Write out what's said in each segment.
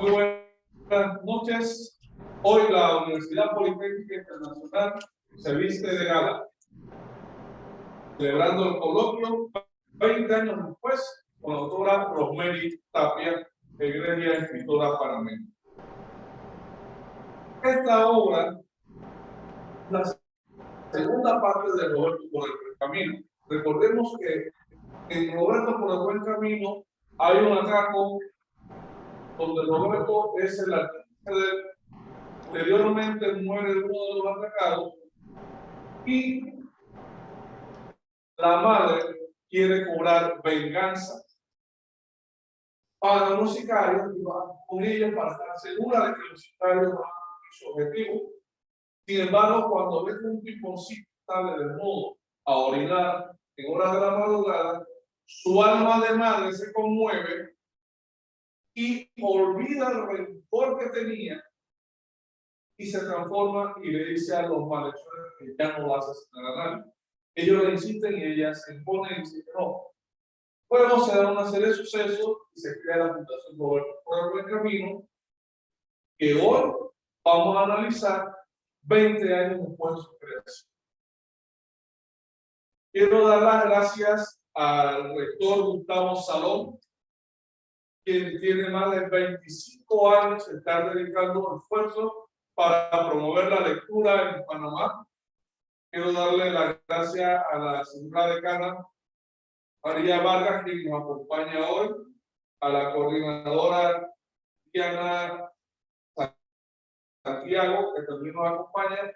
Muy buenas noches. Hoy la Universidad Politécnica Internacional se viste de gala, celebrando el coloquio 20 años después con la autora Rosemary Tapia, egregia escritora panameña. Esta obra, la segunda parte de Roberto por el Camino. Recordemos que en Roberto por el Buen Camino hay un atraco donde Roberto es el artista Posteriormente muere uno de los atracados y la madre quiere cobrar venganza para los sicarios y va con ellos para estar segura de que los sicarios van a cumplir su objetivo. Sin embargo, cuando ve que un piponcito sale de modo a orinar en horas de la madrugada, su alma de madre se conmueve y olvida el rencor que tenía y se transforma y le dice a los malhechores que ya no vas a asesinar a nadie. Ellos le insisten y ella se impone y dice no. Luego se da una serie de sucesos y se crea la Fundación Roberto por el Buen Camino, que hoy vamos a analizar 20 años después de su creación. Quiero dar las gracias al rector Gustavo Salón, quien tiene más de 25 años estar dedicando esfuerzo para promover la lectura en Panamá. Quiero darle las gracias a la señora decana María Vargas, quien nos acompaña hoy, a la coordinadora Diana Santiago, que también nos acompaña,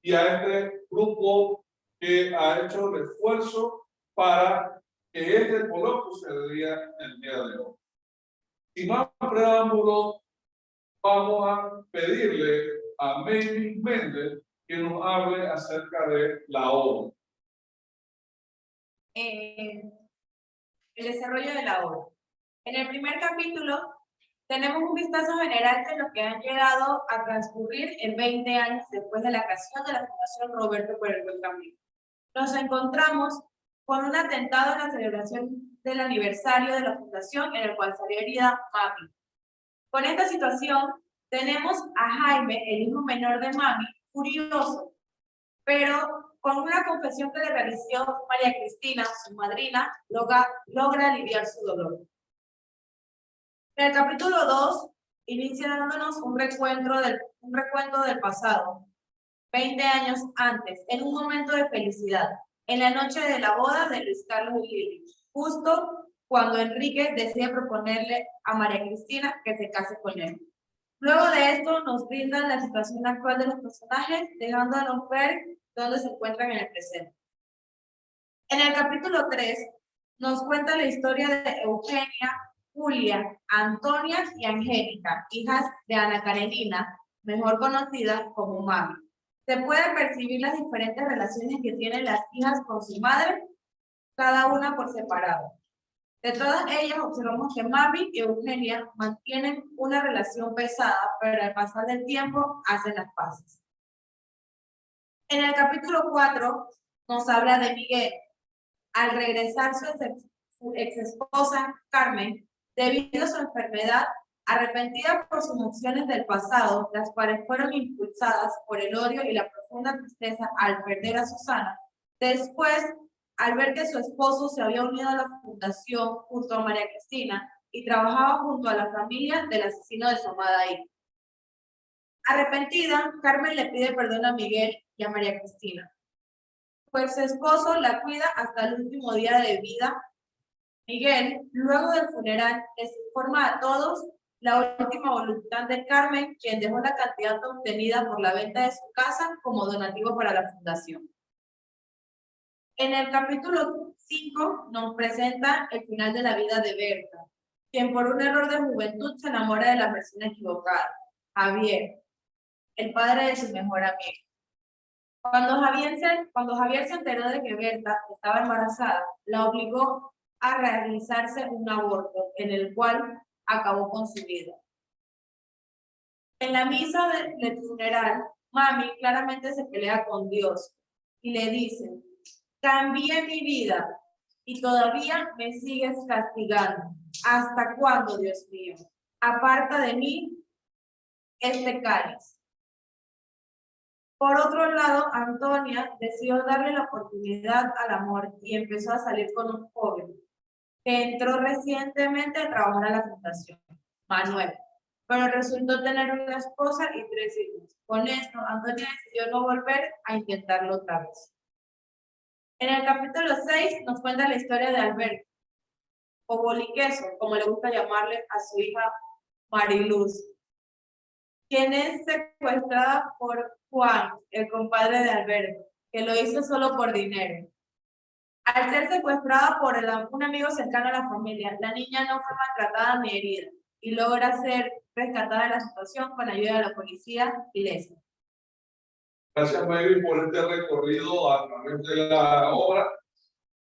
y a este grupo que ha hecho el esfuerzo para que este coloquio se dé el día de hoy. Sin más preámbulos, vamos a pedirle a Melvin Méndez que nos hable acerca de la obra. Eh, el desarrollo de la obra. En el primer capítulo tenemos un vistazo general de lo que han llegado a transcurrir en 20 años después de la creación de la Fundación Roberto por el Buen Camino. Nos encontramos con un atentado en la celebración del aniversario de la fundación en el cual salió herida Mami. Con esta situación tenemos a Jaime, el hijo menor de Mami, furioso, pero con una confesión que le realizó María Cristina, su madrina, logra, logra aliviar su dolor. En el capítulo 2 inicia dándonos un recuento, del, un recuento del pasado, 20 años antes, en un momento de felicidad, en la noche de la boda de Luis Carlos y justo cuando Enrique decide proponerle a María Cristina que se case con él. Luego de esto nos brindan la situación actual de los personajes, dejándonos ver dónde se encuentran en el presente. En el capítulo 3 nos cuenta la historia de Eugenia, Julia, Antonia y Angélica, hijas de Ana Karenina, mejor conocida como Mami se pueden percibir las diferentes relaciones que tienen las hijas con su madre, cada una por separado. De todas ellas observamos que Mami y Eugenia mantienen una relación pesada, pero al pasar del tiempo hacen las paces. En el capítulo 4 nos habla de Miguel. Al regresar su ex esposa Carmen, debido a su enfermedad, Arrepentida por sus emociones del pasado, las cuales fueron impulsadas por el odio y la profunda tristeza al perder a Susana, después, al ver que su esposo se había unido a la fundación junto a María Cristina y trabajaba junto a la familia del asesino de su amada. Arrepentida, Carmen le pide perdón a Miguel y a María Cristina, pues su esposo la cuida hasta el último día de vida. Miguel, luego del funeral, les informa a todos la última voluntad de Carmen, quien dejó la cantidad obtenida por la venta de su casa como donativo para la fundación. En el capítulo 5 nos presenta el final de la vida de Berta, quien por un error de juventud se enamora de la persona equivocada, Javier, el padre de su mejor amigo. Cuando Javier, se, enteró de que Berta estaba embarazada, la obligó a realizarse un aborto, en el cual acabó con su vida. En la misa del funeral, Mami claramente se pelea con Dios y le dice, cambié mi vida y todavía me sigues castigando. ¿Hasta cuándo, Dios mío? aparta de mí este cáliz. Por otro lado, Antonia decidió darle la oportunidad al amor y empezó a salir con un joven que entró recientemente a trabajar a la fundación, Manuel, pero resultó tener una esposa y tres hijos. Con esto, Antonia decidió no volver a intentarlo otra vez. En el capítulo 6 nos cuenta la historia de Alberto, o Boliqueso, como le gusta llamarle a su hija Mariluz, quien es secuestrada por Juan, el compadre de Alberto, que lo hizo solo por dinero. Al ser secuestrada por el- un amigo cercano a la familia, la niña no fue maltratada ni herida y logra ser rescatada de la situación con ayuda de la policía y Leslie. Gracias, Mayri, por este recorrido a través de la obra.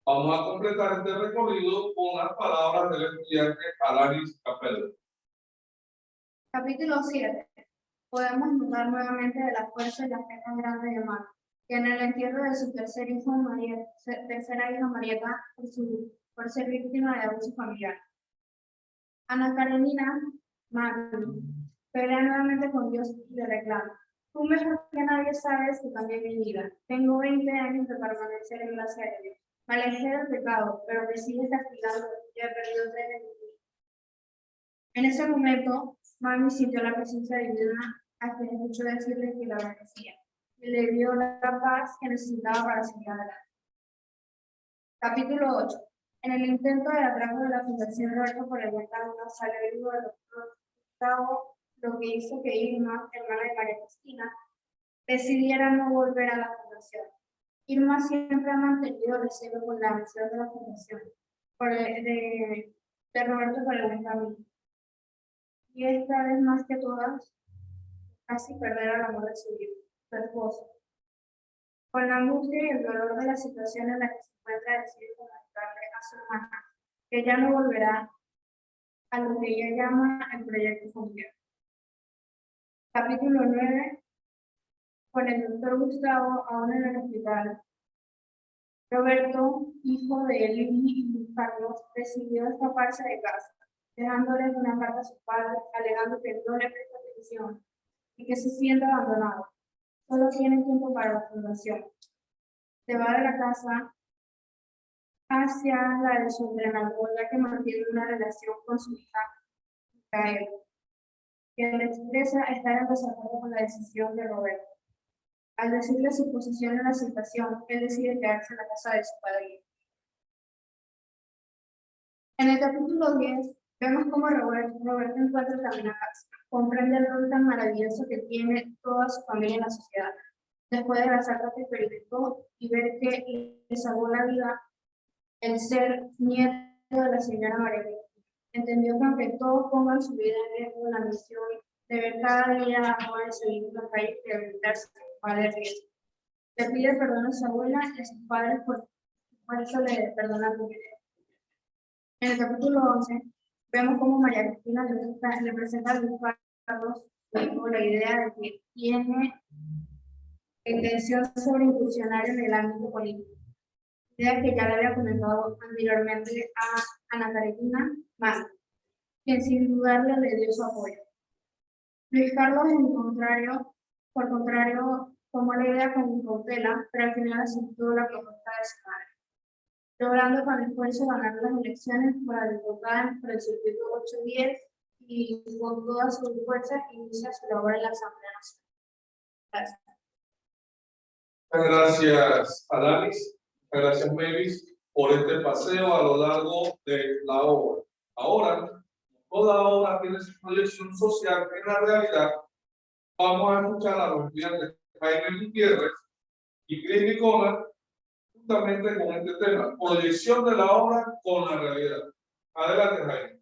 Vamos a completar este recorrido con las palabras del estudiante Alanis Capello. Capítulo 7. Podemos notar nuevamente de la fuerza y la fe tan grande de Mar, que en el entierro de su tercer hijo, se- tercera hija Marieta, por, su, por ser víctima de abuso familiar. Ana Karenina Magni pelea nuevamente con Dios y le reclama. Tú mejor que nadie sabes que cambié mi vida. Tengo 20 años de permanecer en de Dios. Me alejé del pecado, pero me sigue castigando y he perdido tres de mis hijos. En ese momento, Mami sintió la presencia divina a quien escuchó decirle que la bendecía y le dio la paz que necesitaba para seguir adelante. Capítulo 8. En el intento de atraco de la Fundación Roberto por el Huerta sale vivo del Gustavo, lo que hizo que Irma, hermana de María Cristina, decidiera no volver a la fundación. Irma siempre ha mantenido recelo con la misión de la fundación por el- de, de Roberto camino y esta vez más que todas, casi perder el amor de su hijo, su esposo. Con la angustia y el dolor de la situación en la que se encuentra, decide comunicarle a su hermana que ya no volverá a lo que ella llama el proyecto familiar. Capítulo 9. Con el doctor Gustavo aún en el hospital. Roberto, hijo de Eli y Carlos, decidió escaparse de casa dejándole una carta a su padre, alegando que no le presta atención y que se siente abandonado. Solo tiene tiempo para la fundación. Se va de la casa hacia la de su ya que mantiene una relación con su hija, Micaela, que le expresa estar en desacuerdo con la decisión de Roberto. Al decirle su posición en la situación, él decide quedarse en la casa de su padre. En el capítulo 10, Vemos cómo Roberto, encuentra camino a casa, comprende el rol tan maravilloso que tiene toda su familia en la sociedad. Después de la salta que experimentó y ver que le salvó la vida el ser nieto de la señora María. Entendió que aunque todos pongan su vida en riesgo, la misión de ver cada día a jóvenes seguir en la calle y habilitarse vale riesgo. Le pide perdón a su abuela y a sus padres por, por eso le perdona primero. En el capítulo 11, Vemos cómo María Cristina le, le presenta a Luis Carlos la idea de que tiene intención sobre incursionar en el ámbito político. Idea que ya le había comentado anteriormente a Ana Karenina Más, quien sin dudarle le dio su apoyo. Luis Carlos, en contrario, por contrario, tomó la idea con cautela, pero al final aceptó la propuesta de su madre logrando con esfuerzo ganar las elecciones para diputada por el circuito 810 y con toda su fuerza inicia su labor en la Asamblea Nacional. Gracias. Muchas gracias, Alanis. Gracias, Mavis, por este paseo a lo largo de la obra. Ahora, toda obra tiene su proyección social en la realidad. Vamos a escuchar a los estudiantes Jaime Gutiérrez y Cris Nicona justamente con este tema, proyección de la obra con la realidad. Adelante, Jaime.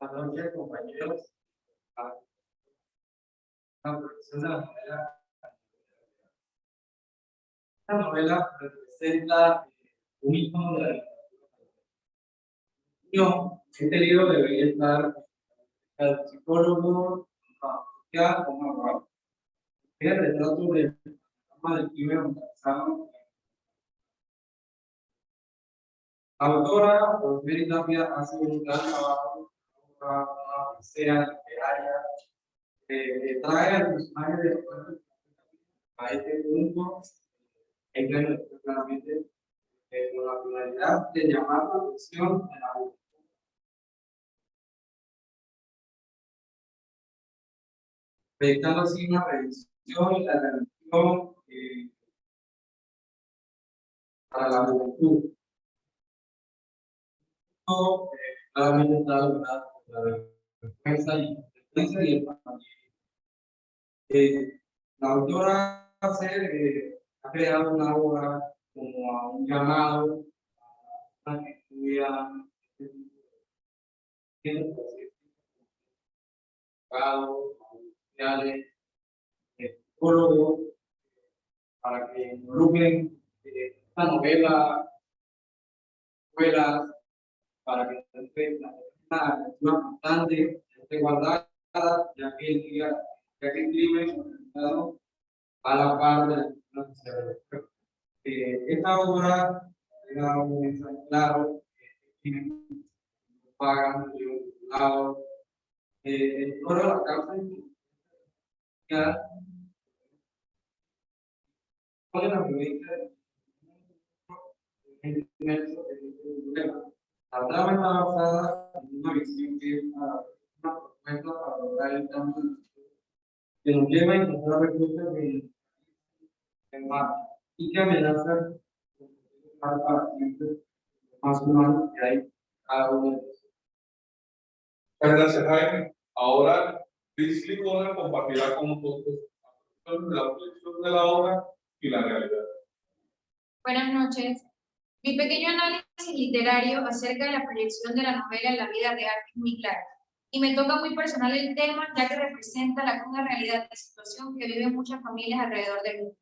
Buenos días, compañeros. La producción de la novela. Esta novela representa un icono de la literatura. Yo, este libro debería estar al psicólogo, a o abogado. Es el retrato del programa del primer Montazano. La autora, Rosemary Tapia, hace un gran trabajo, una odisea literaria, eh, que trae al personaje de a este punto, que claramente eh, con la finalidad de llamar la atención de la juventud. Proyectando así una revisión y la revisión eh, para la juventud. Eh, claramente está logrado la defensa y, y el. Eh, la autora hace, eh, ha creado una obra como a un llamado a que de abogados, sociales, psicólogos, para que involucren eh, esta novela, escuelas, para que esté una lectura constante, esté guardada, ya que el día, ya que el organizado a la par de social. Eh, esta obra era un mensaje claro, tienen pagan, un lado, eh, de la cárcel, ya, ¿cuál es la violencia? Inmenso, el. La trama está basada en una visión que propuesta para lograr el cambio que nos lleva a encontrar recursos en, en marcha y que amenazan para siempre más humanos que hay cada uno de ellos. Muchas gracias, Jaime. Ahora, Chris Licona compartirá con nosotros la proyección de la obra y la realidad. Buenas noches. Mi pequeño análisis literario acerca de la proyección de la novela en la vida real es muy claro. Y me toca muy personal el tema, ya que representa la cruda realidad de situación que viven muchas familias alrededor del mundo.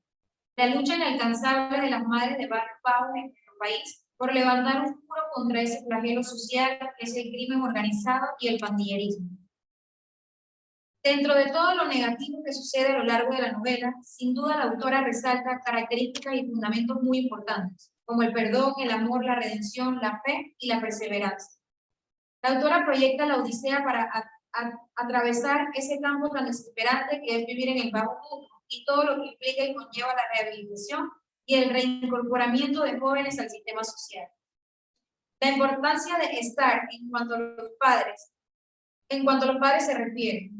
La lucha inalcanzable de las madres de barrios bajos en nuestro país por levantar un muro contra ese flagelo social que es el crimen organizado y el pandillerismo. Dentro de todo lo negativo que sucede a lo largo de la novela, sin duda la autora resalta características y fundamentos muy importantes, como el perdón, el amor, la redención, la fe y la perseverancia. La autora proyecta la odisea para a- a- atravesar ese campo tan desesperante que es vivir en el bajo mundo y todo lo que implica y conlleva la rehabilitación y el reincorporamiento de jóvenes al sistema social. La importancia de estar en cuanto a los padres, en cuanto a los padres se refiere,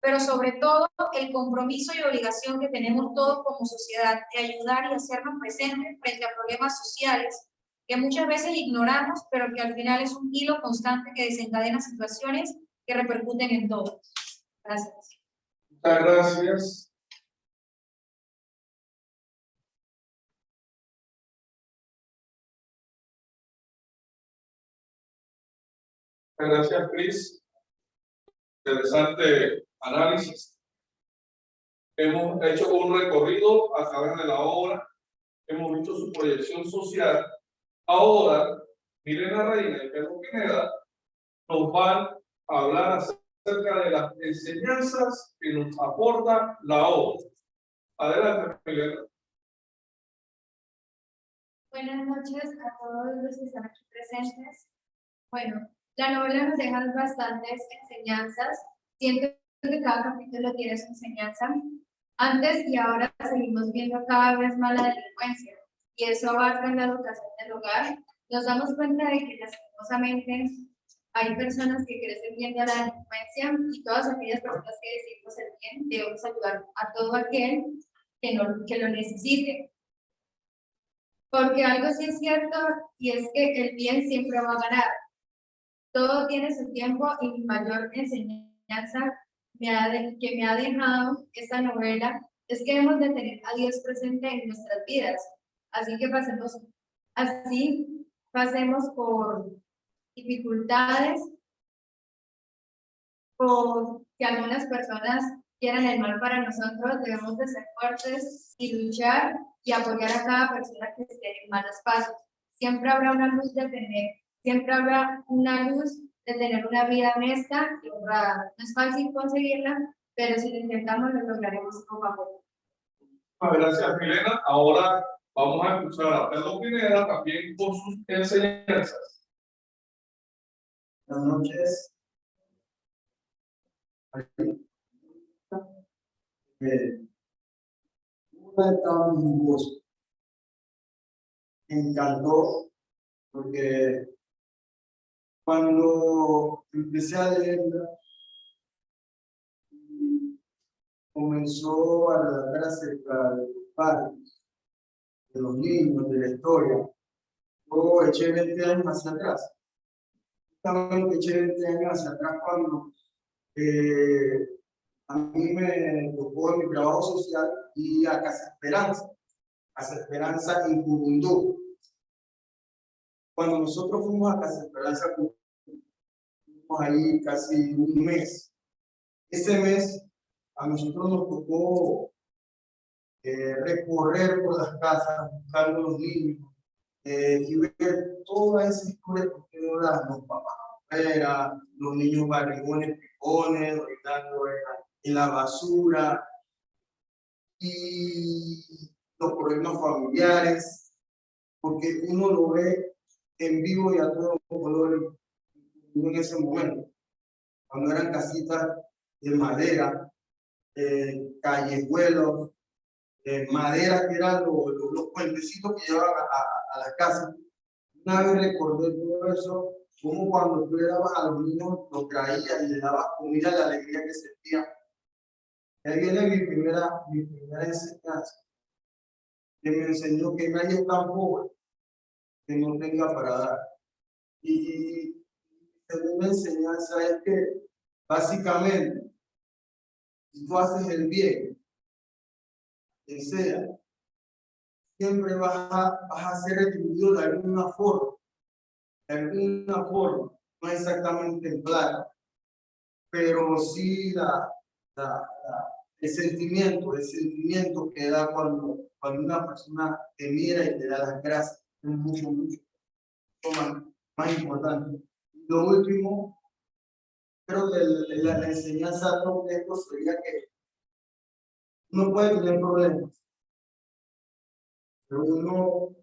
pero sobre todo el compromiso y obligación que tenemos todos como sociedad de ayudar y hacernos presentes frente a problemas sociales que muchas veces ignoramos, pero que al final es un hilo constante que desencadena situaciones que repercuten en todos. Gracias. Muchas gracias. Gracias, Chris. Interesante análisis. Hemos hecho un recorrido a través de la obra. Hemos visto su proyección social. Ahora, Milena Reina y Pedro Pineda nos van a hablar acerca de las enseñanzas que nos aporta la obra. Adelante, Milena. Buenas noches a todos los que están aquí presentes. Bueno, la novela nos deja bastantes enseñanzas. Siento que cada capítulo tiene su enseñanza. Antes y ahora seguimos viendo cada vez más la delincuencia y eso abarca en la educación del hogar. Nos damos cuenta de que lastimosamente hay personas que crecen viendo la delincuencia y todas aquellas personas que decimos el bien debemos ayudar a todo aquel que, no, que lo necesite. Porque algo sí es cierto y es que el bien siempre va a ganar. Todo tiene su tiempo y mi mayor enseñanza me ha de- que me ha dejado esta novela es que debemos de tener a Dios presente en nuestras vidas. Así que pasemos, así pasemos por dificultades, por que algunas personas quieran el mal para nosotros, debemos de ser fuertes y luchar y apoyar a cada persona que esté en malos pasos. Siempre habrá una luz de tener, siempre habrá una luz de tener una vida honesta y honrada. No es fácil conseguirla, pero si lo intentamos lo lograremos poco a poco. Gracias, Milena. Ahora Vamos a escuchar a Pedro Pineda también con sus enseñanzas. Buenas noches. Eh, bosque. Me encantó porque cuando empecé a leerla comenzó a relatar acerca de los padres, de los niños, de la historia, yo eché 20 años hacia atrás justamente eché 20 años hacia atrás cuando eh, a mí me tocó en mi trabajo social y a Casa Esperanza, Casa Esperanza en Curundú. Cuando nosotros fuimos a Casa Esperanza, fuimos ahí casi un mes. Ese mes a nosotros nos tocó eh, recorrer por las casas buscando a los niños, eh, y ver toda esa historia que eran los papás afuera, los niños barrigones, picones, gritando en la basura, y los problemas familiares, porque uno lo ve en vivo y a todos los colores en ese momento, cuando eran casitas de madera, eh, callejuelos, eh, madera que eran los, los, puentecitos que llevaban a, a, la casa. Una vez recordé todo eso, como cuando tú le dabas a los niños, los traías y le dabas comida, la alegría que sentía. Y ahí viene mi primera, mi primera enseñanza, que me enseñó que nadie es tan pobre que no tenga para dar. Y la segunda enseñanza es que, básicamente, si tú haces el bien, que sea, siempre vas a, vas a ser retribuido de alguna forma, de alguna forma, no exactamente en plata, pero sí la, la, el sentimiento, el sentimiento que da cuando, cuando una persona te mira y te da las gracias, es mucho, mucho, más, más importante. Lo último, creo que la, la enseñanza de esto sería que uno puede tener problemas, pero uno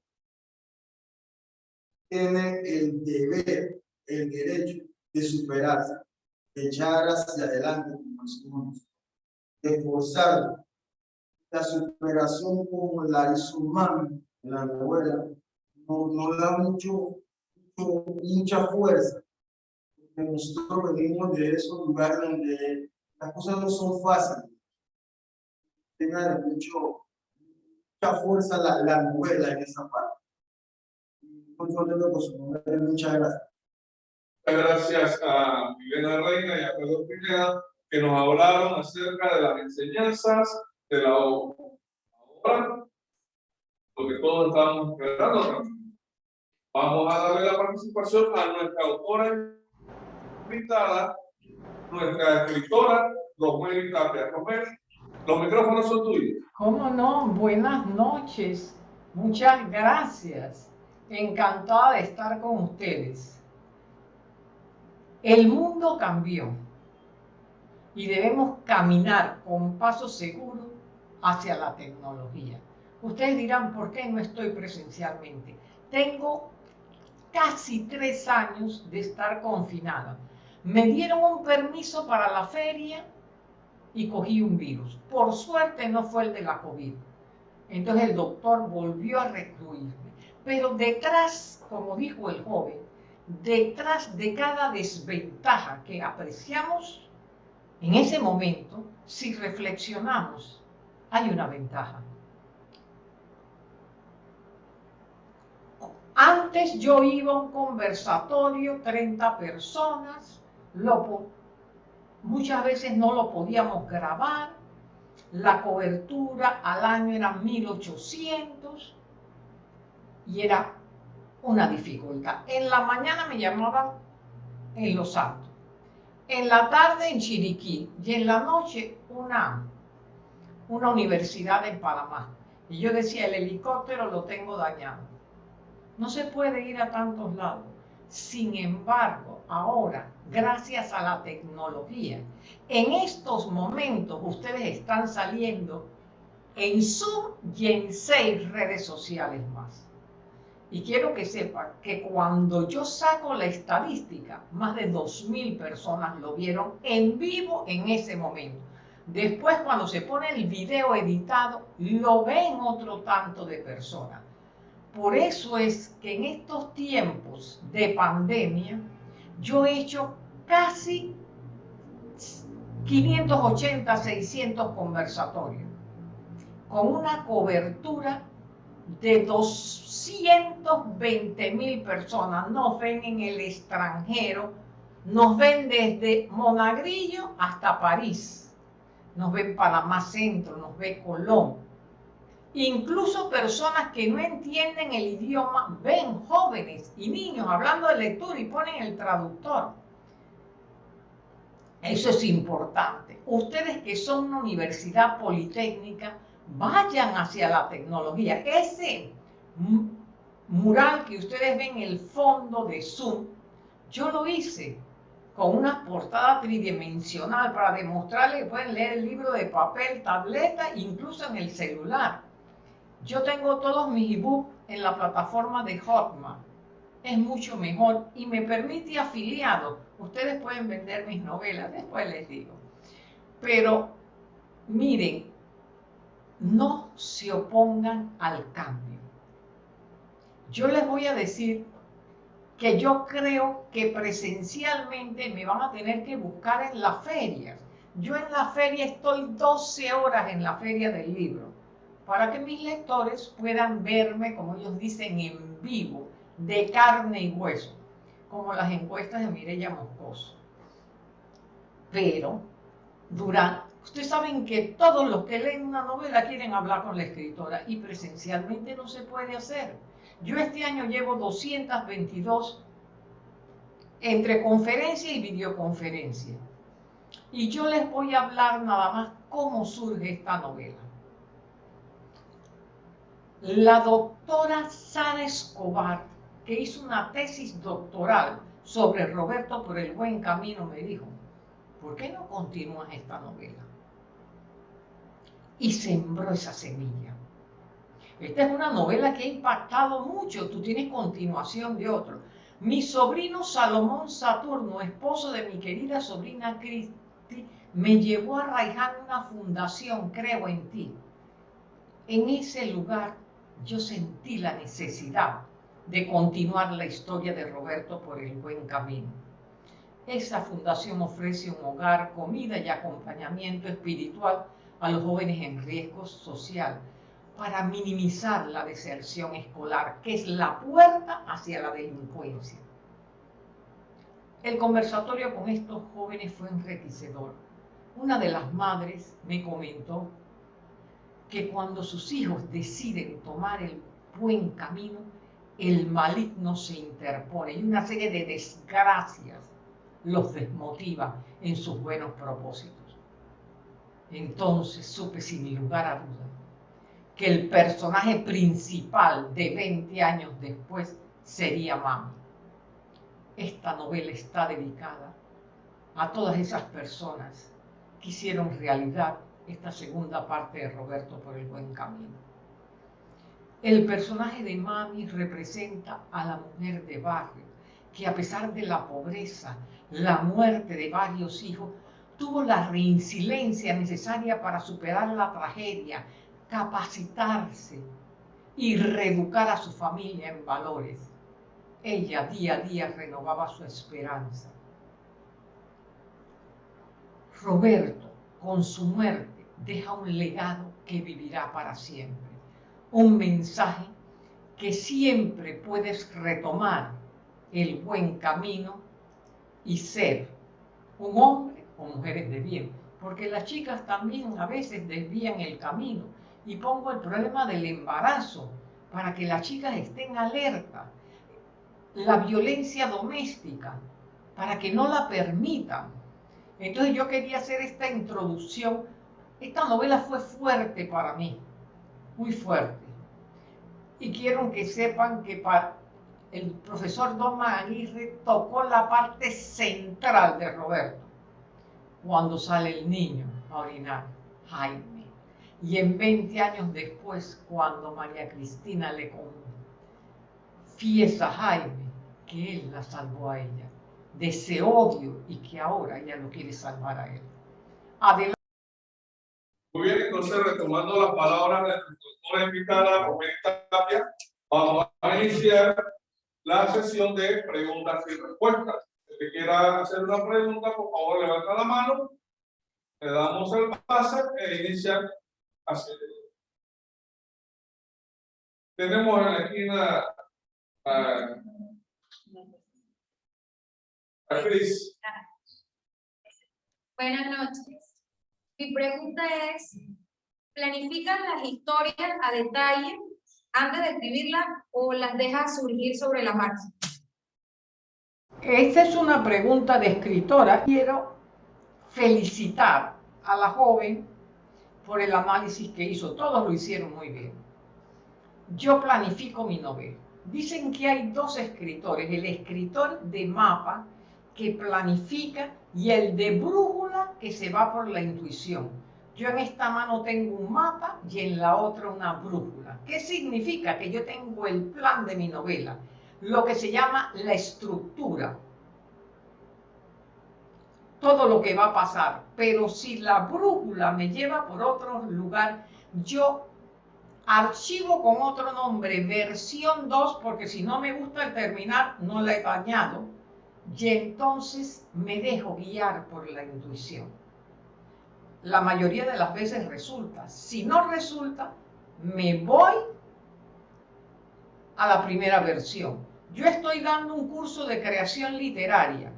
tiene el deber, el derecho de superarse, de echar hacia adelante como de esforzarse. La superación como la hizo mami la novela no, no da mucho, mucho, mucha fuerza. Porque nosotros venimos de esos lugares donde las cosas no son fáciles tenga mucho, mucha fuerza la, la novela en esa parte. Muy con su nombre, muchas gracias. Muchas gracias a Milena Reina y a Pedro Pineda que nos hablaron acerca de las enseñanzas de la obra, lo que todos estábamos esperando. Vamos a darle la participación a nuestra autora invitada, nuestra escritora, Rosemary Tapia. Rosemary, los micrófonos son tuyos. ¿Cómo no? Buenas noches. Muchas gracias. Encantada de estar con ustedes. El mundo cambió y debemos caminar con paso seguro hacia la tecnología. Ustedes dirán, ¿por qué no estoy presencialmente? Tengo casi tres años de estar confinada. Me dieron un permiso para la feria y cogí un virus. Por suerte no fue el de la COVID. Entonces el doctor volvió a recluirme. Pero detrás, como dijo el joven, detrás de cada desventaja que apreciamos, en ese momento, si reflexionamos, hay una ventaja. Antes yo iba a un conversatorio, 30 personas, lo, muchas veces no lo podíamos grabar, la cobertura al año era 1800 y era una dificultad. En la mañana me llamaban en Los Santos, en la tarde en Chiriquí y en la noche una, una universidad en Panamá. Y yo decía, el helicóptero lo tengo dañado. No se puede ir a tantos lados. Sin embargo, ahora, gracias a la tecnología, en estos momentos ustedes están saliendo en Zoom y en seis redes sociales más. Y quiero que sepan que cuando yo saco la estadística, más de 2.000 personas lo vieron en vivo en ese momento. Después, cuando se pone el video editado, lo ven otro tanto de personas. Por eso es que en estos tiempos de pandemia, yo he hecho casi 580, 600 conversatorios, con una cobertura de 220 mil personas. Nos ven en el extranjero, nos ven desde Monagrillo hasta París, nos ven Panamá Centro, nos ve Colón. Incluso personas que no entienden el idioma ven jóvenes y niños hablando de lectura y ponen el traductor. Eso es importante. Ustedes que son una universidad politécnica, vayan hacia la tecnología. Ese mural que ustedes ven en el fondo de Zoom, yo lo hice con una portada tridimensional para demostrarles que pueden leer el libro de papel, tableta, incluso en el celular. Yo tengo todos mis ebooks en la plataforma de Hotmart es mucho mejor y me permite afiliado. Ustedes pueden vender mis novelas, después les digo. Pero miren, no se opongan al cambio. Yo les voy a decir que yo creo que presencialmente me van a tener que buscar en la feria. Yo en la feria estoy 12 horas en la feria del libro para que mis lectores puedan verme, como ellos dicen, en vivo de carne y hueso, como las encuestas de Mireya Moscoso. Pero, durante, ustedes saben que todos los que leen una novela quieren hablar con la escritora y presencialmente no se puede hacer. Yo este año llevo 222 entre conferencia y videoconferencia. Y yo les voy a hablar nada más cómo surge esta novela. La doctora Sara Escobar que hizo una tesis doctoral sobre Roberto por el buen camino, me dijo, ¿por qué no continúas esta novela? Y sembró esa semilla. Esta es una novela que ha impactado mucho, tú tienes continuación de otro. Mi sobrino Salomón Saturno, esposo de mi querida sobrina Cristi, me llevó a Raiján una fundación, creo en ti. En ese lugar yo sentí la necesidad de continuar la historia de Roberto por el buen camino. Esta fundación ofrece un hogar, comida y acompañamiento espiritual a los jóvenes en riesgo social para minimizar la deserción escolar, que es la puerta hacia la delincuencia. El conversatorio con estos jóvenes fue enriquecedor. Una de las madres me comentó que cuando sus hijos deciden tomar el buen camino, el maligno se interpone y una serie de desgracias los desmotiva en sus buenos propósitos. Entonces supe sin lugar a duda que el personaje principal de 20 años después sería Mami. Esta novela está dedicada a todas esas personas que hicieron realidad esta segunda parte de Roberto por el buen camino. El personaje de Mami representa a la mujer de barrio, que a pesar de la pobreza, la muerte de varios hijos, tuvo la reincidencia necesaria para superar la tragedia, capacitarse y reeducar a su familia en valores. Ella día a día renovaba su esperanza. Roberto, con su muerte, deja un legado que vivirá para siempre un mensaje que siempre puedes retomar el buen camino y ser un hombre o mujeres de bien, porque las chicas también a veces desvían el camino y pongo el problema del embarazo para que las chicas estén alerta, la violencia doméstica para que no la permitan. Entonces yo quería hacer esta introducción. Esta novela fue fuerte para mí, muy fuerte y quiero que sepan que el profesor Don Aguirre tocó la parte central de Roberto cuando sale el niño a orinar, Jaime. Y en 20 años después, cuando María Cristina le confiesa a Jaime que él la salvó a ella, de ese odio y que ahora ella lo quiere salvar a él. Adelante. Muy bien, entonces retomando las palabras de la doctora invitada, Roberta Tapia, vamos a iniciar la sesión de preguntas y respuestas. Que quiera hacer una pregunta, por favor, levanta la mano, le damos el pase e inicia así. Tenemos en la esquina a, a Cris. Buenas noches. Mi pregunta es, ¿planificas las historias a detalle antes de escribirlas o las dejas surgir sobre la marcha? Esta es una pregunta de escritora. Quiero felicitar a la joven por el análisis que hizo. Todos lo hicieron muy bien. Yo planifico mi novela. Dicen que hay dos escritores, el escritor de mapa que planifica y el de brújula que se va por la intuición. Yo en esta mano tengo un mapa y en la otra una brújula. ¿Qué significa? Que yo tengo el plan de mi novela, lo que se llama la estructura. Todo lo que va a pasar. Pero si la brújula me lleva por otro lugar, yo archivo con otro nombre, versión 2, porque si no me gusta el terminar, no la he dañado y entonces me dejo guiar por la intuición. La mayoría de las veces resulta. Si no resulta, me voy a la primera versión. Yo estoy dando un curso de creación literaria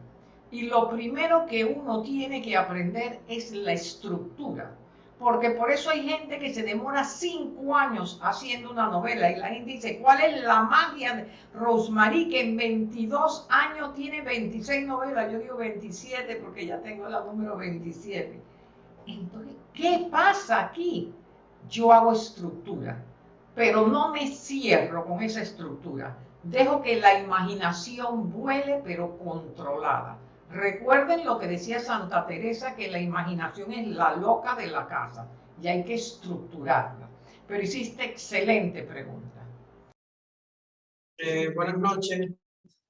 y lo primero que uno tiene que aprender es la estructura porque por eso hay gente que se demora cinco años haciendo una novela y la gente dice, ¿cuál es la magia de Rosemary que en 22 años tiene 26 novelas? Yo digo 27 porque ya tengo la número 27. Entonces, ¿qué pasa aquí? Yo hago estructura, pero no me cierro con esa estructura. Dejo que la imaginación vuele, pero controlada. Recuerden lo que decía Santa Teresa, que la imaginación es la loca de la casa y hay que estructurarla. Pero hiciste excelente pregunta. Eh, buenas noches.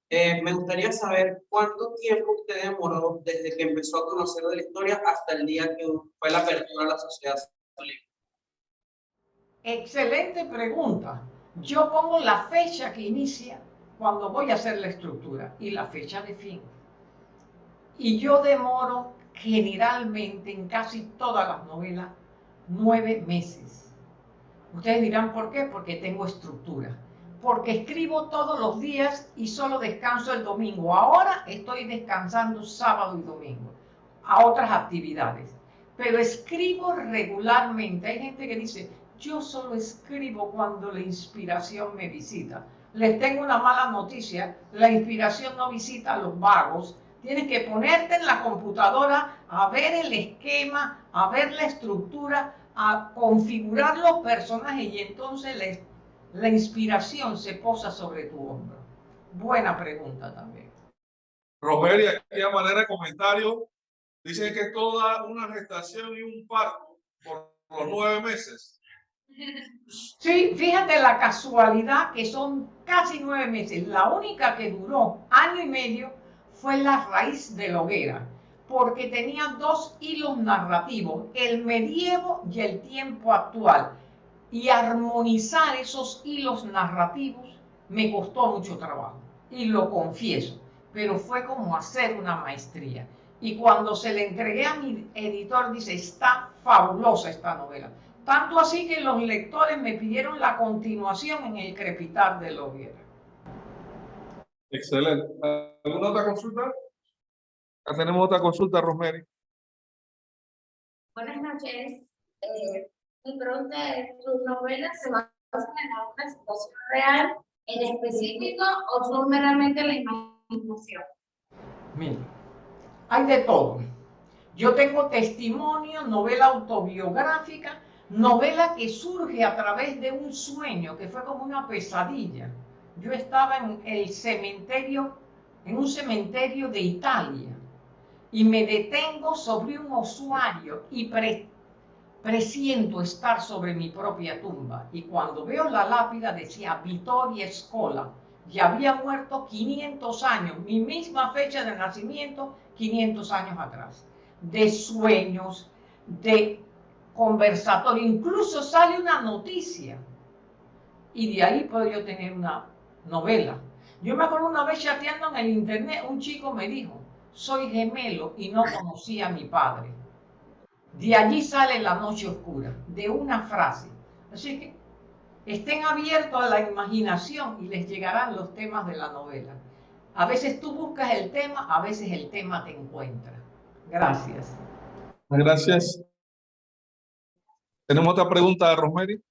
Eh, me gustaría saber cuánto tiempo usted demoró desde que empezó a conocer de la historia hasta el día que fue la apertura de la sociedad Excelente pregunta. Yo pongo la fecha que inicia cuando voy a hacer la estructura y la fecha de fin. Y yo demoro generalmente en casi todas las novelas nueve meses. Ustedes dirán, ¿por qué? Porque tengo estructura. Porque escribo todos los días y solo descanso el domingo. Ahora estoy descansando sábado y domingo a otras actividades. Pero escribo regularmente. Hay gente que dice, yo solo escribo cuando la inspiración me visita. Les tengo una mala noticia, la inspiración no visita a los vagos, Tienes que ponerte en la computadora a ver el esquema, a ver la estructura, a configurar los personajes y entonces la, inspiración se posa sobre tu hombro. Buena pregunta también. Rogelia, aquí a manera de comentario, dice que toda una gestación y un parto por los nueve meses. Sí, fíjate la casualidad que son casi nueve meses. La única que duró año y medio fue la raíz de la hoguera, porque tenía dos hilos narrativos, el medievo y el tiempo actual. Y armonizar esos hilos narrativos me costó mucho trabajo, y lo confieso, pero fue como hacer una maestría. Y cuando se le entregué a mi editor, dice, está fabulosa esta novela. Tanto así que los lectores me pidieron la continuación en el crepitar de la hoguera. Excelente. ¿Alguna otra consulta? Ya tenemos otra consulta, Rosemary. Buenas noches. Eh, mi pregunta es, ¿tus novelas se basan en alguna situación real en específico o son meramente la imaginación? Mira, hay de todo. Yo tengo testimonio, novela autobiográfica, novela que surge a través de un sueño, que fue como una pesadilla yo estaba en el cementerio, en un cementerio de Italia, y me detengo sobre un usuario y presiento estar sobre mi propia tumba. Y cuando veo la lápida decía Vittoria Escola, y había muerto 500 años, mi misma fecha de nacimiento, 500 años atrás, de sueños, de conversatorio, incluso sale una noticia. Y de ahí puedo yo tener una novela. Yo me acuerdo una vez chateando en el internet, un chico me dijo, soy gemelo y no conocí a mi padre. De allí sale la noche oscura, de una frase. Así que estén abiertos a la imaginación y les llegarán los temas de la novela. A veces tú buscas el tema, a veces el tema te encuentra. Gracias. Gracias. ¿Tenemos otra pregunta de Rosemary?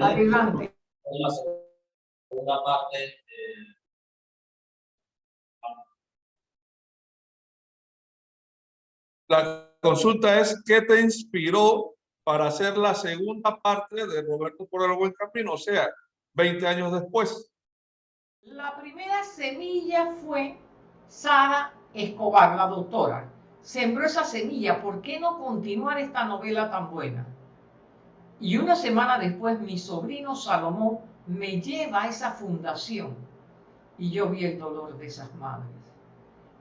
Adelante. la segunda parte eh, La consulta es, ¿qué te inspiró para hacer la segunda parte de Roberto por el Buen Camino? O sea, 20 años después. La primera semilla fue Sara Escobar, la doctora. Sembró esa semilla, ¿por qué no continuar esta novela tan buena? Y una semana después mi sobrino Salomón me lleva a esa fundación y yo vi el dolor de esas madres.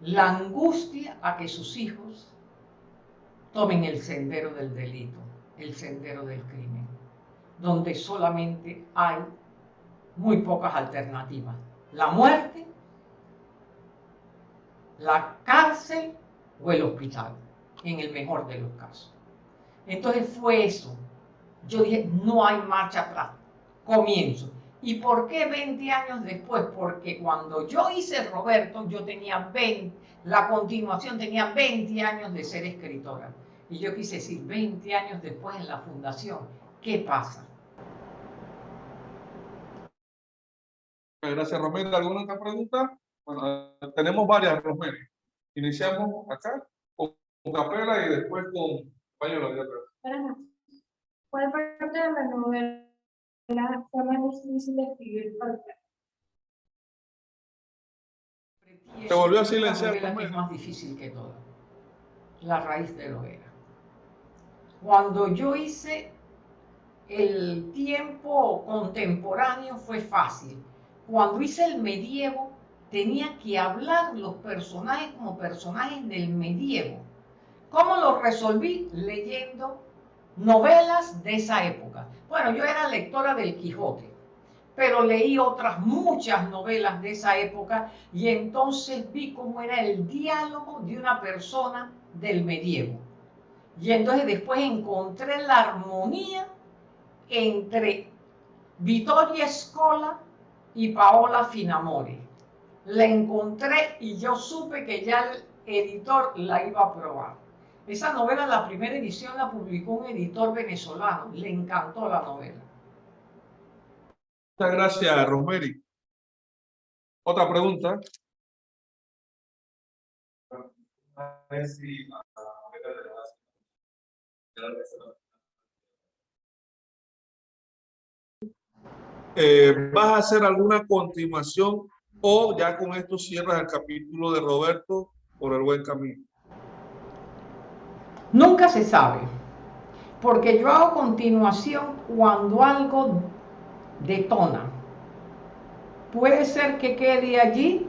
La angustia a que sus hijos tomen el sendero del delito, el sendero del crimen, donde solamente hay muy pocas alternativas. La muerte, la cárcel o el hospital, en el mejor de los casos. Entonces fue eso. Yo dije, no hay marcha atrás. Comienzo. ¿Y por qué 20 años después? Porque cuando yo hice Roberto, yo tenía 20, la continuación tenía 20 años de ser escritora. Y yo quise decir, 20 años después en la fundación, ¿qué pasa? Gracias, Romero. ¿Alguna otra pregunta? Bueno, tenemos varias, Romero. Iniciamos acá con, Capela y después con Pañuelo de atrás. ¿Cuál parte de la novela fue más difícil de escribir para usted? Se volvió a silenciar, novela que Romero. es más difícil que todo. La raíz de lo era. Cuando yo hice el tiempo contemporáneo fue fácil. Cuando hice el medievo, tenía que hablar los personajes como personajes del medievo. ¿Cómo lo resolví? Leyendo novelas de esa época. Bueno, yo era lectora del Quijote, pero leí otras muchas novelas de esa época y entonces vi cómo era el diálogo de una persona del medievo. Y entonces después encontré la armonía entre Vittoria Scola y Paola Finamore. La encontré y yo supe que ya el editor la iba a probar. Esa novela, la primera edición la publicó un editor venezolano. Le encantó la novela. Muchas gracias, Rosemary. Otra pregunta. Eh, ¿Vas a hacer alguna continuación o ya con esto cierras el capítulo de Roberto por el buen camino? Nunca se sabe, porque yo hago continuación cuando algo detona. Puede ser que quede allí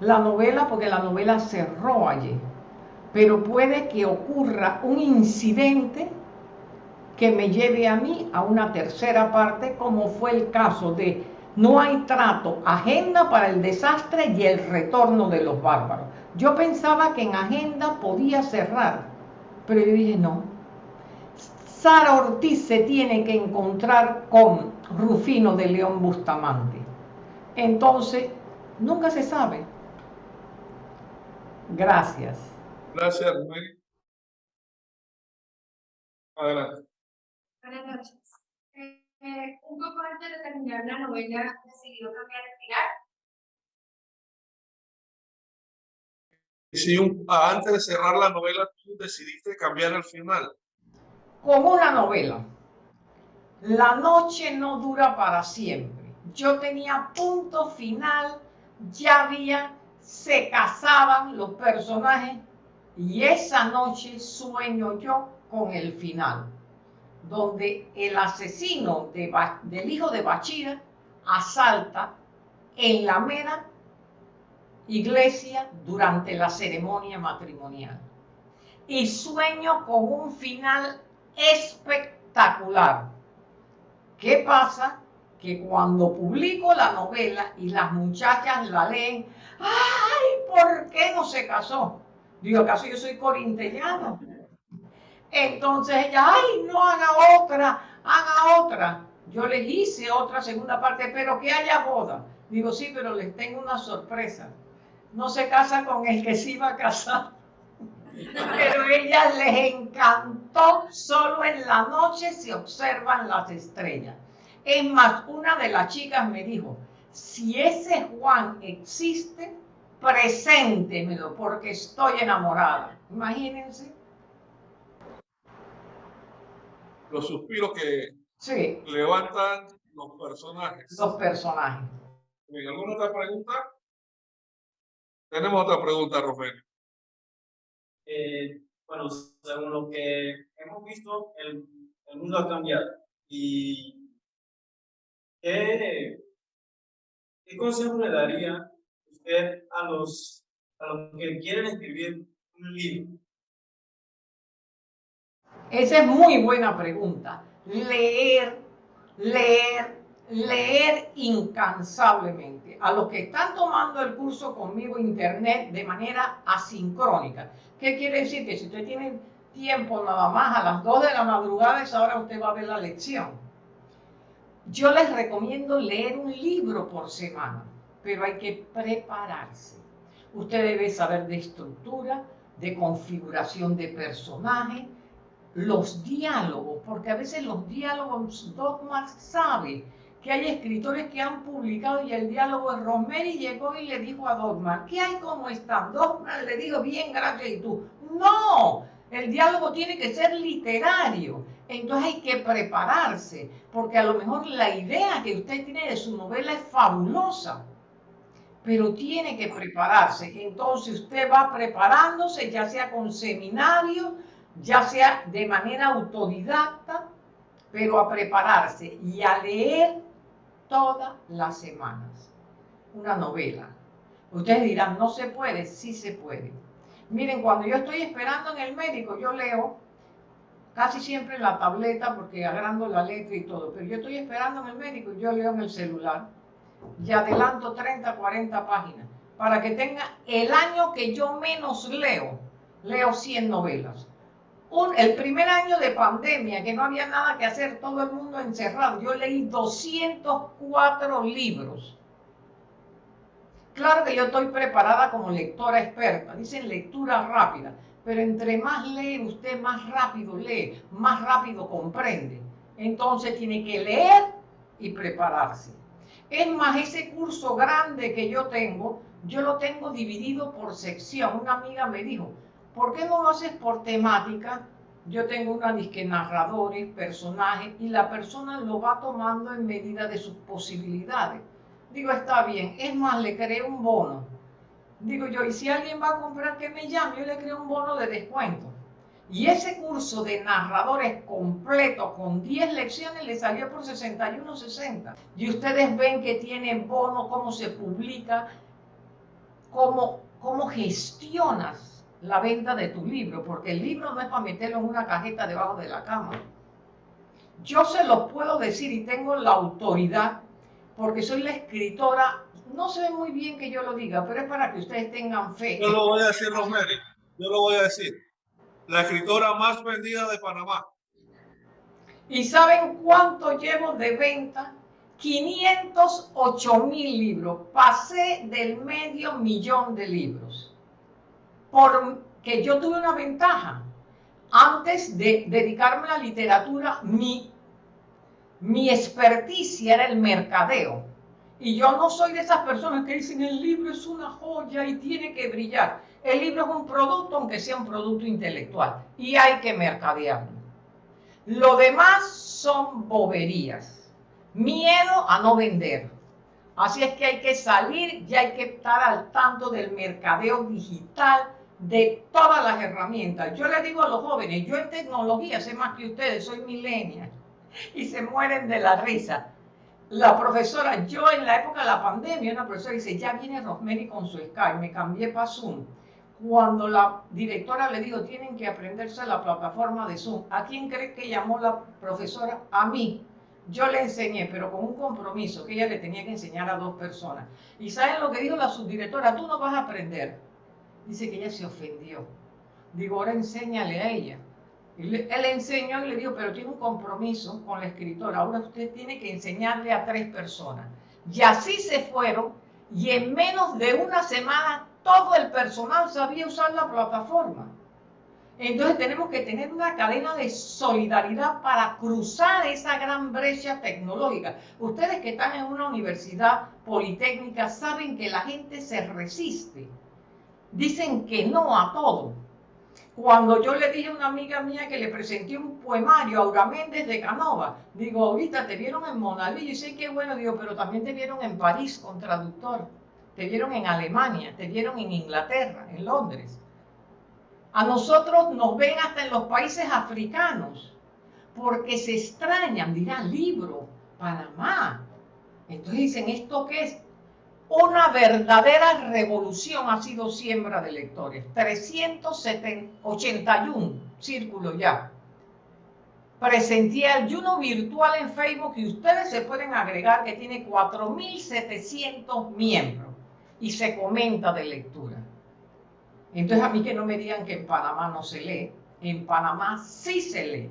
la novela, porque la novela cerró allí, pero puede que ocurra un incidente que me lleve a mí a una tercera parte, como fue el caso de No hay trato, agenda para el desastre y el retorno de los bárbaros. Yo pensaba que en agenda podía cerrar, pero yo dije no. Sara Ortiz se tiene que encontrar con Rufino de León Bustamante. Entonces, nunca se sabe. Gracias. Gracias, Rosemary. Adelante. Buenas noches. Eh, eh, un poco antes de terminar la novela, decidió cambiar el final. Antes de cerrar la novela tú decidiste cambiar el final. Como una novela. La noche no dura para siempre. Yo tenía punto final, ya había, se casaban los personajes Y esa noche sueño yo con el final, donde el asesino de del hijo de Bachira asalta en la mera iglesia durante la ceremonia matrimonial. Y sueño con un final espectacular. ¿Qué pasa? Que cuando publico la novela y las muchachas la leen, ¡ay! ¿Por qué no se casó? Digo, ¿acaso yo soy corintellano? Entonces ella, ¡ay! No haga otra, haga otra. Yo les hice otra segunda parte, pero que haya boda. Digo, sí, pero les tengo una sorpresa. No se casa con el que sí iba a casar. Pero a ellas les encantó, solo en la noche se observan las estrellas. Es más, una de las chicas me dijo, si ese Juan existe, preséntemelo porque estoy enamorada. Imagínense. Los suspiros que sí. levantan los personajes. Los personajes. ¿Alguna otra pregunta? Tenemos otra pregunta, Rogelio. Eh, bueno, según lo que hemos visto, el, el mundo ha cambiado. ¿Y qué, qué consejo le daría usted a los, a los que quieren escribir un libro? Esa es muy buena pregunta. Leer, leer, leer incansablemente. A los que están tomando el curso conmigo internet de manera asincrónica. ¿Qué quiere decir? Que si usted tiene tiempo nada más a las 2 de la madrugada, es ahora usted va a ver la lección. Yo les recomiendo leer un libro por semana, pero hay que prepararse. Usted debe saber de estructura, de configuración de personaje, los diálogos, porque a veces los diálogos, Dogmas sabe que hay escritores que han publicado y el diálogo de Rosemary llegó y le dijo a Dogma, ¿qué hay como están? Dogma le dijo, bien, gracias, y tú, no, el diálogo tiene que ser literario. Entonces hay que prepararse, porque a lo mejor la idea que usted tiene de su novela es fabulosa, pero tiene que prepararse. Entonces usted va preparándose, ya sea con seminario, ya sea de manera autodidacta, pero a prepararse y a leer todas las semanas una novela. Ustedes dirán, no se puede, sí se puede. Miren, cuando yo estoy esperando en el médico, yo leo casi siempre en la tableta porque agarrando la letra y todo, pero yo estoy esperando en el médico yo leo en el celular y adelanto 30, 40 páginas para que tenga el año que yo menos leo, leo 100 novelas el primer año de pandemia, que no había nada que hacer, todo el mundo encerrado, yo leí 204 libros. Claro que yo estoy preparada como lectora experta, dicen lectura rápida, pero entre más lee usted, más rápido lee, más rápido comprende. Entonces tiene que leer y prepararse. Es más, ese curso grande que yo tengo, yo lo tengo dividido por sección. Una amiga me dijo, ¿por qué no lo haces por temática? Yo tengo una disque narradores, personajes, y la persona lo va tomando en medida de sus posibilidades. Digo, está bien, es más, le creo un bono. Digo yo, y si alguien va a comprar que me llame, yo le creo un bono de descuento. Y ese curso de narradores completo con 10 lecciones le salió por 61.60. Y ustedes ven que tienen bono, cómo se publica, cómo, cómo gestionas la venta de tu libro, porque el libro no es para meterlo en una cajeta debajo de la cama. Yo se lo puedo decir y tengo la autoridad, porque soy la escritora, no se ve muy bien que yo lo diga, pero es para que ustedes tengan fe. Yo lo voy a decir, Rosemary, yo lo voy a decir. La escritora más vendida de Panamá. ¿Y saben cuánto llevo de venta? 508 mil libros. Pasé del medio millón de libros porque yo tuve una ventaja. Antes de dedicarme a la literatura, mi, mi experticia era el mercadeo. Y yo no soy de esas personas que dicen el libro es una joya y tiene que brillar. El libro es un producto, aunque sea un producto intelectual, y hay que mercadearlo. Lo demás son boberías. Miedo a no vender. Así es que hay que salir y hay que estar al tanto del mercadeo digital, de todas las herramientas. Yo le digo a los jóvenes, yo en tecnología sé más que ustedes, soy millennial, y se mueren de la risa. La profesora, yo en la época de la pandemia, una profesora dice, ya viene Rosemary con su Skype, me cambié para Zoom. Cuando la directora le dijo, tienen que aprenderse la plataforma de Zoom, ¿a quién cree que llamó la profesora? A mí. Yo le enseñé, pero con un compromiso que ella le tenía que enseñar a dos personas. ¿Y saben lo que dijo la subdirectora? Tú no vas a aprender. Dice que ella se ofendió. Digo, ahora enséñale a ella. Él, enseñó y le dijo, pero tiene un compromiso con la escritora. Ahora usted tiene que enseñarle a tres personas. Y así se fueron y en menos de una semana todo el personal sabía usar la plataforma. Entonces tenemos que tener una cadena de solidaridad para cruzar esa gran brecha tecnológica. Ustedes que están en una universidad politécnica saben que la gente se resiste. Dicen que no a todo. Cuando yo le dije a una amiga mía que le presenté un poemario Aura Méndez de Canova, digo, ahorita te vieron en Monalí, y sé que bueno, digo, pero también te vieron en París con traductor, te vieron en Alemania, te vieron en Inglaterra, en Londres. A nosotros nos ven hasta en los países africanos, porque se extrañan, dirán, libro, Panamá. Entonces dicen, ¿esto qué es? Una verdadera revolución ha sido siembra de lectores. 381 círculos ya. Presenté el Juno virtual en Facebook y ustedes se pueden agregar que tiene 4.700 miembros y se comenta de lectura. Entonces a mí que no me digan que en Panamá no se lee, en Panamá sí se lee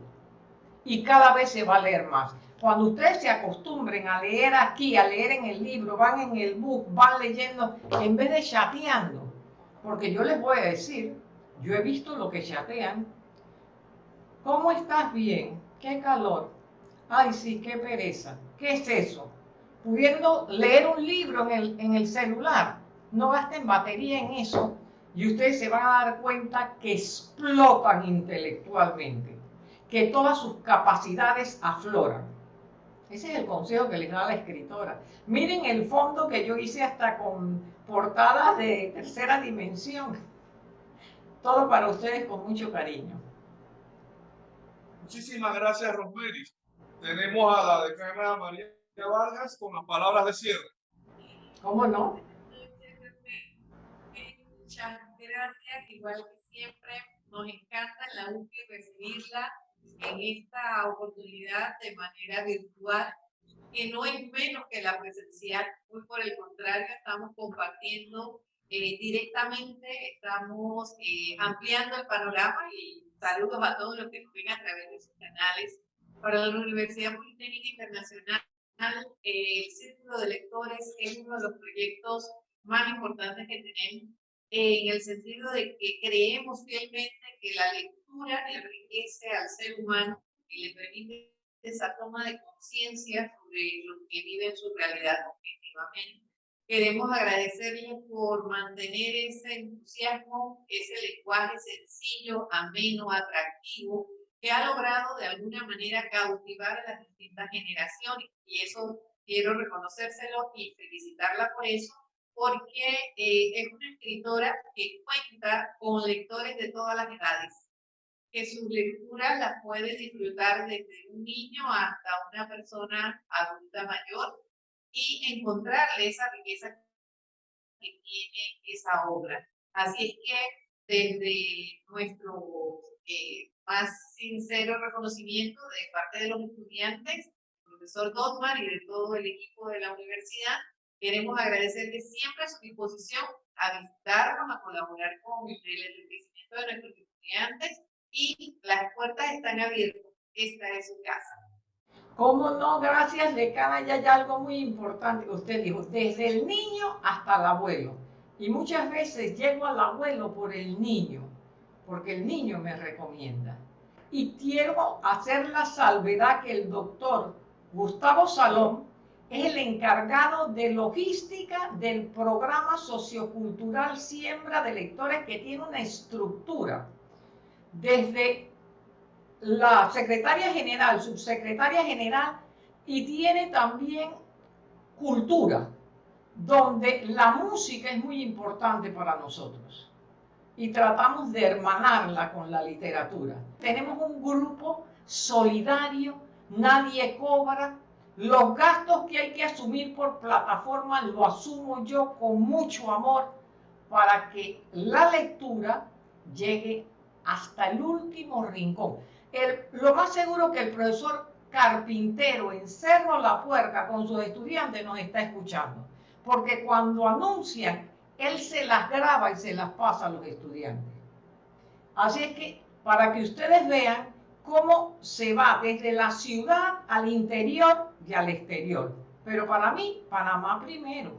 y cada vez se va a leer más. Cuando ustedes se acostumbren a leer aquí, a leer en el libro, van en el book, van leyendo, en vez de chateando, porque yo les voy a decir, yo he visto lo que chatean. ¿Cómo estás bien? ¿Qué calor? Ay, sí, qué pereza. ¿Qué es eso? Pudiendo leer un libro en el, en el celular. No gasten batería en eso y ustedes se van a dar cuenta que explotan intelectualmente, que todas sus capacidades afloran. Ese es el consejo que les da la escritora. Miren el fondo que yo hice hasta con portadas de tercera dimensión. Todo para ustedes con mucho cariño. Muchísimas gracias, Rosemary. Tenemos a la decana María Vargas con las palabras de cierre. ¿Cómo no? Muchas gracias, igual que siempre, nos encanta la UCI recibirla en esta oportunidad de manera virtual, que no es menos que la presencial, muy por el contrario, estamos compartiendo eh, directamente, estamos eh, ampliando el panorama y saludos a todos los que nos ven a través de sus canales. Para la Universidad Politécnica Internacional, eh, el Círculo de Lectores es uno de los proyectos más importantes que tenemos en el sentido de que creemos fielmente que la lectura enriquece al ser humano y le permite esa toma de conciencia sobre lo que vive en su realidad objetivamente. Queremos agradecerle por mantener ese entusiasmo, ese lenguaje sencillo, ameno, atractivo, que ha logrado de alguna manera cautivar a las distintas generaciones. Y eso quiero reconocérselo y felicitarla por eso, porque eh, es una escritora que cuenta con lectores de todas las edades, que sus lecturas las puede disfrutar desde un niño hasta una persona adulta mayor y encontrarle esa riqueza que tiene esa obra. Así es que desde nuestro eh, más sincero reconocimiento de parte de los estudiantes, profesor Dotmar y de todo el equipo de la universidad, Queremos agradecerle siempre su disposición a visitarnos, a colaborar con el enriquecimiento de nuestros estudiantes y las puertas están abiertas. Esta es su casa. ¿Cómo no? Gracias, decana. Y hay algo muy importante que usted dijo, desde el niño hasta el abuelo. Y muchas veces llego al abuelo por el niño, porque el niño me recomienda. Y quiero hacer la salvedad que el doctor Gustavo Salón es el encargado de logística del programa sociocultural Siembra de Lectores que tiene una estructura desde la secretaria general, subsecretaria general y tiene también cultura, donde la música es muy importante para nosotros. y tratamos de hermanarla con la literatura. Tenemos un grupo solidario, nadie cobra, los gastos que hay que asumir por plataforma lo asumo yo con mucho amor para que la lectura llegue hasta el último rincón. Lo más seguro que el profesor carpintero en Cerro La Puerca con sus estudiantes nos está escuchando, porque cuando anuncian, él se las graba y se las pasa a los estudiantes. Así es que para que ustedes vean cómo se va desde la ciudad al interior y al exterior. Pero para mí, Panamá primero.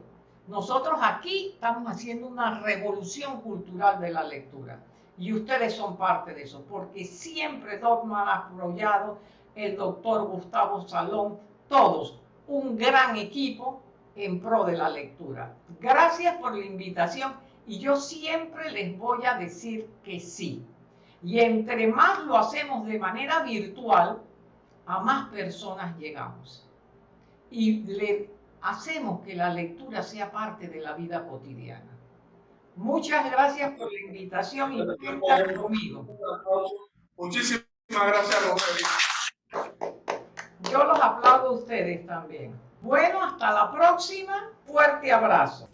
Nosotros aquí estamos haciendo una revolución cultural de la lectura. Y ustedes son parte de eso, porque siempre Dogman ha apoyado, el doctor Gustavo Salón, todos, un gran equipo en pro de la lectura. Gracias por la invitación y yo siempre les voy a decir que sí. Y entre más lo hacemos de manera virtual, a más personas llegamos. Y le hacemos que la lectura sea parte de la vida cotidiana. Muchas gracias por la invitación y cuentan conmigo. Un aplauso. Muchísimas gracias, Rogelio. Yo los aplaudo a ustedes también. Bueno, hasta la próxima. Fuerte abrazo.